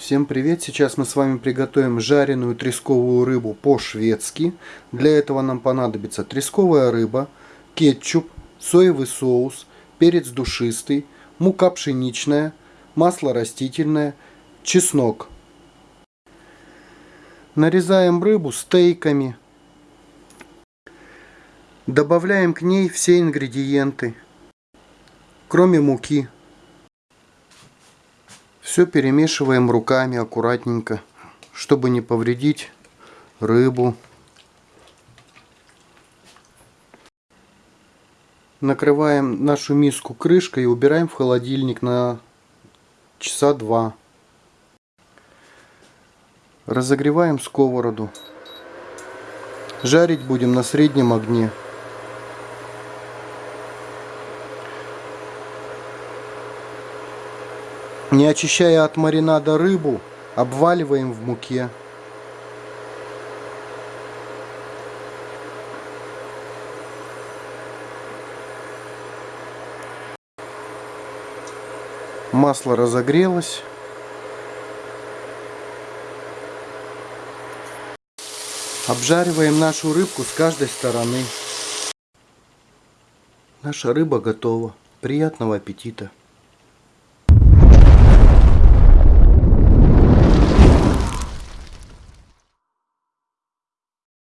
Всем привет! Сейчас мы с вами приготовим жареную тресковую рыбу по-шведски. Для этого нам понадобится тресковая рыба, кетчуп, соевый соус, перец душистый, мука пшеничная, масло растительное, чеснок. Нарезаем рыбу стейками. Добавляем к ней все ингредиенты, кроме муки. Все перемешиваем руками аккуратненько, чтобы не повредить рыбу. Накрываем нашу миску крышкой и убираем в холодильник на часа два. Разогреваем сковороду. Жарить будем на среднем огне. Не очищая от маринада рыбу, обваливаем в муке. Масло разогрелось. Обжариваем нашу рыбку с каждой стороны. Наша рыба готова. Приятного аппетита!